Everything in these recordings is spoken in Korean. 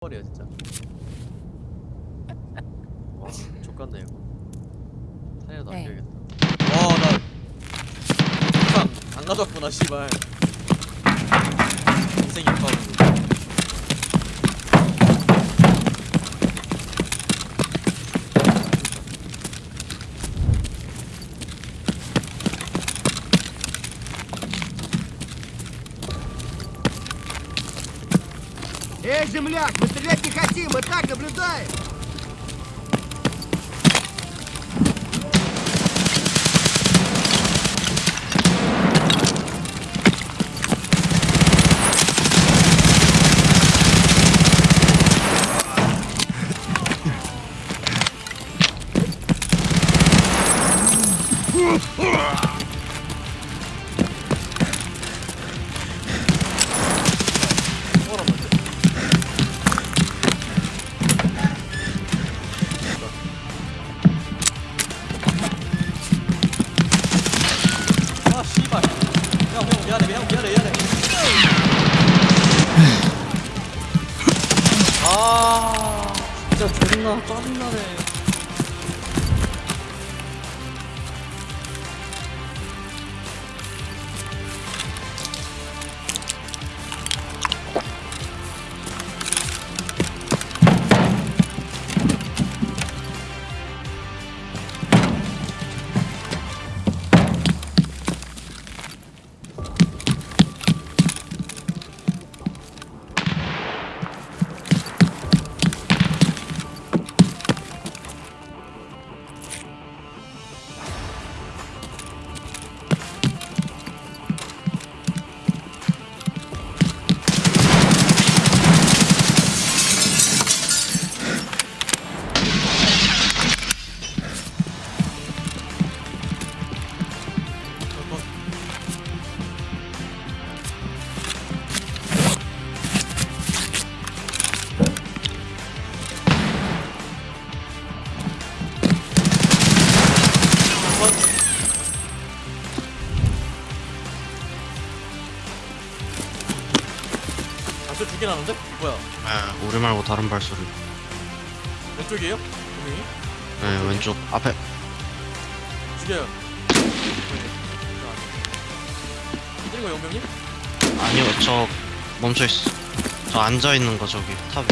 버려 진짜. 와, 족같네 이거. 사이라도 네. 아껴야겠다. 와, 나 항상 안 가져왔구나, 씨발. 인생 역하고. Земляк, мы стрелять не хотим, мы так наблюдаем! 뭐 아, 진짜 존나 짜증나네. 발소리 두개 나는데? 뭐야? 아, 우리 말고 다른 발소리. 왼쪽이에요? 분명히? 네, 왼쪽 앞에. 죽여요. 때린 거 영병님? 아니요, 저 멈춰 있어. 저 앉아 있는 거 저기 탑에.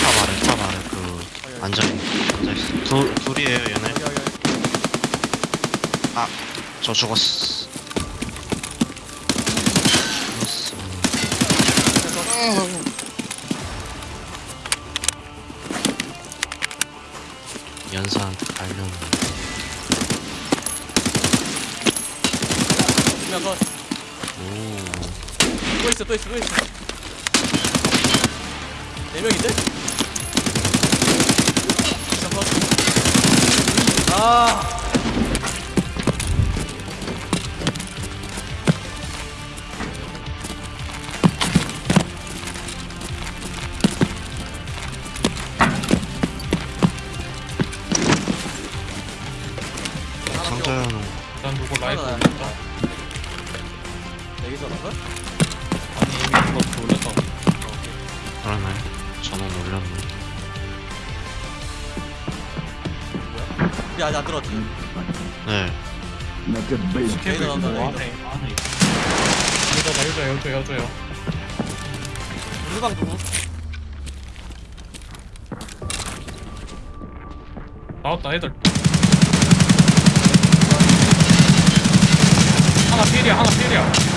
탑 아래, 탑 아래 그 앉아 있는 거 앉아 있어. 두 둘이에요, 얘네. 여기 여기 여기. 저 죽었어. 죽었어. 연사한테 갈렸네. 그냥 거. 오. 또 있어 또 있어 또 있어. 네 명인데? 거. 아. 여기서 나가? 아니 이미 그거 올렸다. 그러네. 전원 올렸네. 우리 아직 안 들어왔지? 네. 레이더 나온다 뭐 레이더 안에 안에. 여자다 여자 여자 여자요. 물방 누구? 나왔다 애들. 하나 필이야 하나 필이야.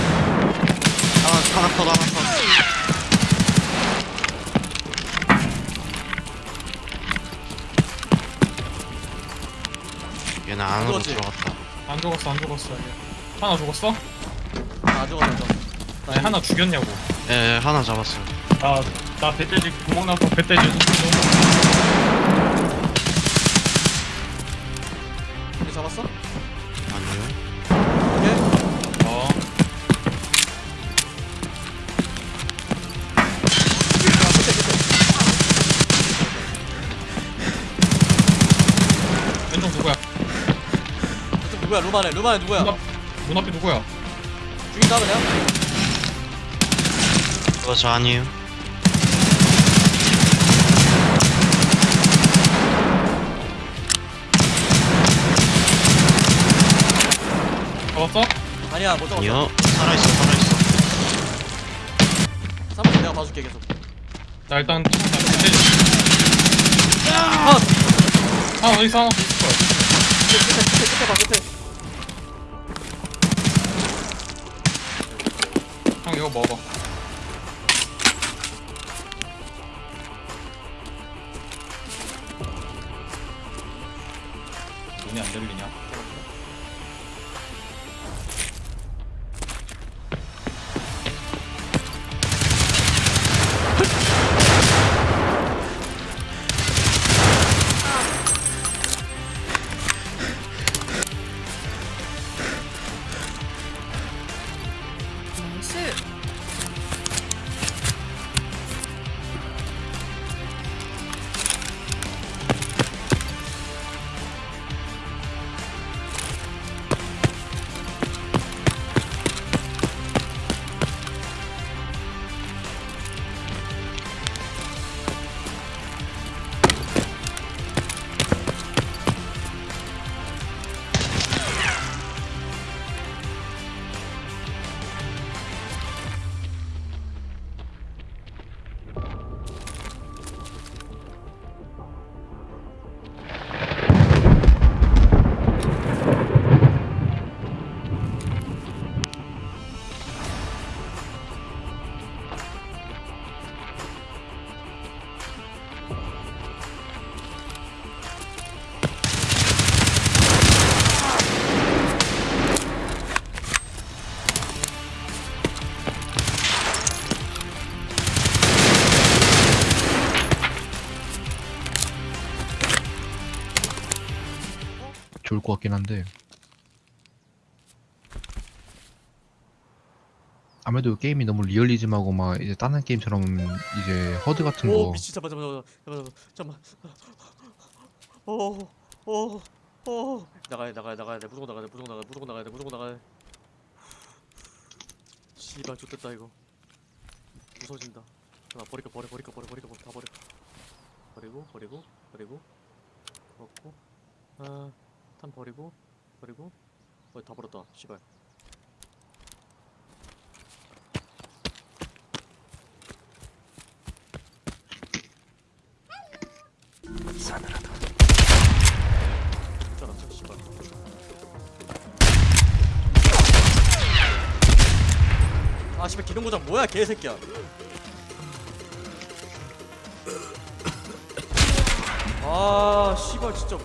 하나, 하나 컷. 얘는 안으로 그거지. 들어갔다. 안 죽었어 안 죽었어. 얘. 하나 죽었어? 아 저거 아니 하나 죽였냐고. 예, 예, 하나 잡았어요. 나나 배돼지 구멍 나서 배돼지. 우리 잡았어? 아니요. 누구야? 루마네 루마네 누구야? 문, 앞, 문 앞에 누구야? 죽인다 그냥 그거 저 아니에요 잡았어? 아니야 못 잡았어 아니요 살아있어 살아있어 사무실 내가 봐줄게 계속 나 일단 아! 하나 어디 있어 하나 있을 거야 끝에 끝에 끝에 봐 끝에 이거 먹어 눈이 안 들리냐? 것 같긴 한데. 아무래도 게임이 너무 리얼리즘하고 막 이제 다른 게임처럼 이제 허드 같은 오 거. 미친 잠깐 잠깐 잠깐 잠깐 잠깐 오오오. 나가야 나가야 나가야 돼. 무조건 나가야 돼 무조건 나가야 돼 무조건 나가야 돼 무조건 나가야 돼. 씨발 좋됐다 이거. 무서워진다. 나 버릴까 버려 버릴까 버려 버릴까 버려 다 버려. 버리고 버리고 버리고. 먹고. 아 탄 버리고 버리고. 어다 버렸다 씨발. 씨발. 아 씨발 기름 고장 뭐야 개새끼야. 아 씨발 진짜